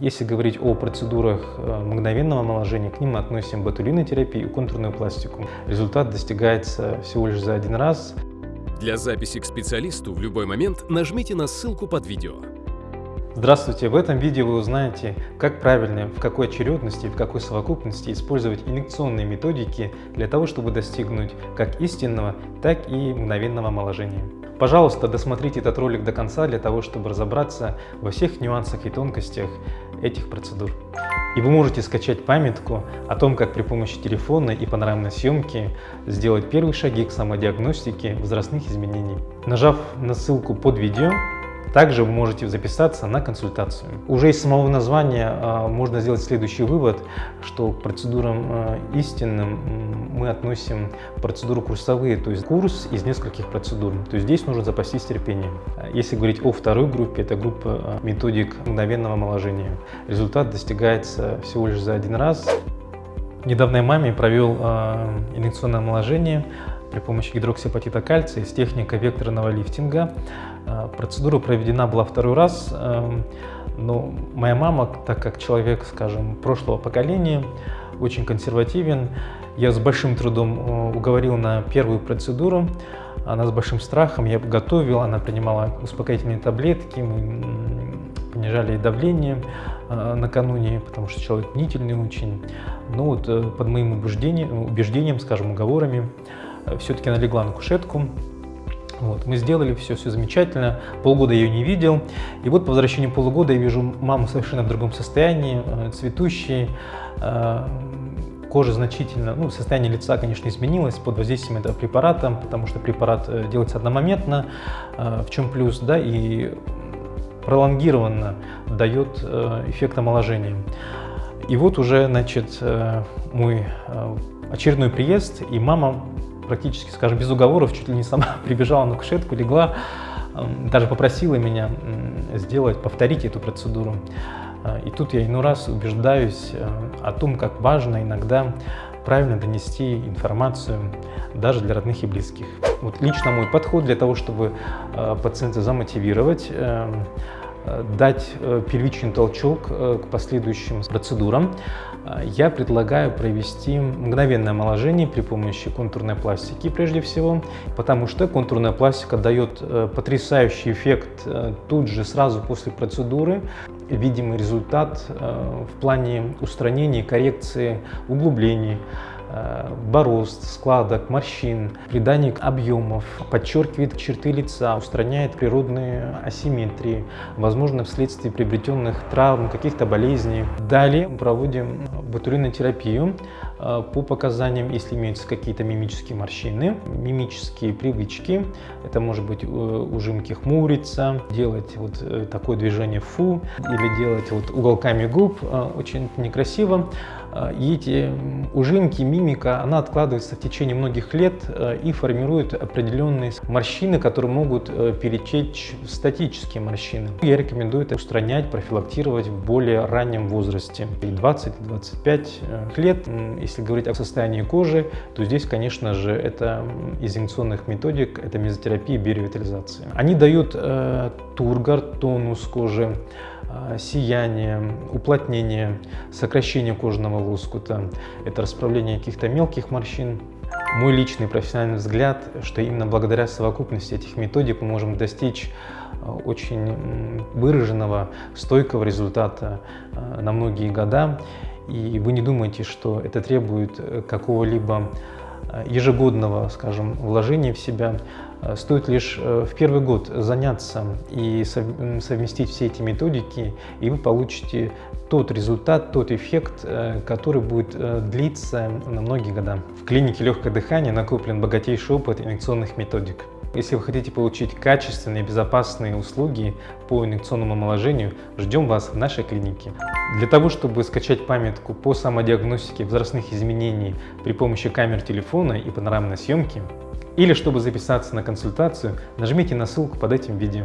Если говорить о процедурах э, мгновенного омоложения, к ним мы относим ботулинотерапию и контурную пластику. Результат достигается всего лишь за один раз. Для записи к специалисту в любой момент нажмите на ссылку под видео. Здравствуйте! В этом видео вы узнаете, как правильно, в какой очередности и в какой совокупности использовать инъекционные методики для того, чтобы достигнуть как истинного, так и мгновенного омоложения. Пожалуйста, досмотрите этот ролик до конца для того, чтобы разобраться во всех нюансах и тонкостях этих процедур. И вы можете скачать памятку о том, как при помощи телефона и панорамной съемки сделать первые шаги к самодиагностике возрастных изменений. Нажав на ссылку под видео, также вы можете записаться на консультацию. Уже из самого названия э, можно сделать следующий вывод, что к процедурам э, истинным мы относим процедуру курсовые, то есть курс из нескольких процедур. То есть здесь нужно запастись терпением. Если говорить о второй группе, это группа э, методик мгновенного омоложения. Результат достигается всего лишь за один раз. Недавно я маме провел э, инъекционное омоложение при помощи гидроксиапатита кальция с техникой векторного лифтинга. Э, процедура проведена была второй раз, эм, но моя мама, так как человек, скажем, прошлого поколения, очень консервативен, я с большим трудом э, уговорил на первую процедуру, она с большим страхом, я готовил, она принимала успокоительные таблетки, мы понижали давление э, накануне, потому что человек мнительный очень. Но вот под моим убеждением, убеждением скажем, уговорами, все-таки она легла на кушетку. Вот, мы сделали все, все замечательно. Полгода я ее не видел. И вот по возвращению полугода я вижу маму совершенно в другом состоянии, э, цветущей, э, кожа значительно, ну, состояние лица, конечно, изменилось под воздействием этого препарата, потому что препарат э, делается одномоментно, в чем плюс, да, и пролонгированно дает эффект омоложения. И вот уже, значит, мой очередной приезд, и мама практически, скажем, без уговоров, чуть ли не сама прибежала на кушетку, легла, даже попросила меня сделать, повторить эту процедуру. А, и тут я иной раз убеждаюсь э, о том, как важно иногда правильно донести информацию даже для родных и близких. Вот лично мой подход для того, чтобы э, пациента замотивировать, э, дать первичный толчок к последующим процедурам, я предлагаю провести мгновенное омоложение при помощи контурной пластики прежде всего, потому что контурная пластика дает э, потрясающий эффект э, тут же, сразу после процедуры, видимый результат э, в плане устранения коррекции углублений, Э, борозд, складок, морщин, придание объемов, подчеркивает черты лица, устраняет природные асимметрии, возможно, вследствие приобретенных травм, каких-то болезней. Далее проводим ботулинотерапию э, по показаниям, если имеются какие-то мимические морщины, мимические привычки. Это может быть э, ужимки хмуриться, делать вот такое движение фу или делать вот уголками губ, очень некрасиво. А, эти ужимки, мимика, она откладывается в течение многих лет э, и формирует определенные морщины, которые могут э, перетечь в статические морщины. Я рекомендую это устранять, профилактировать в более раннем возрасте, 20-25 э, лет. Если говорить о состоянии кожи, то здесь, конечно же, это из инъекционных методик, это мезотерапия и биоревитализация. Они дают э, тургор, тонус кожи, сияние, уплотнение, сокращение кожного лоскута, это расправление каких-то мелких морщин. Мой личный профессиональный взгляд, что именно благодаря совокупности этих методик мы можем достичь а, очень выраженного, стойкого результата а, на многие года. И вы не думаете, что это требует э, какого-либо ежегодного, скажем, вложения в себя. Э, стоит лишь э, в первый год заняться и совместить все эти методики, и вы получите тот результат, тот эффект, э, который будет длиться на многие года. В клинике легкое дыхание накоплен богатейший опыт инъекционных методик. Если вы хотите получить качественные, безопасные услуги по инъекционному омоложению, ждем вас в нашей клинике. Для того, чтобы скачать памятку по самодиагностике возрастных изменений при помощи камер телефона и панорамной съемки, или чтобы записаться на консультацию, нажмите на ссылку под этим видео.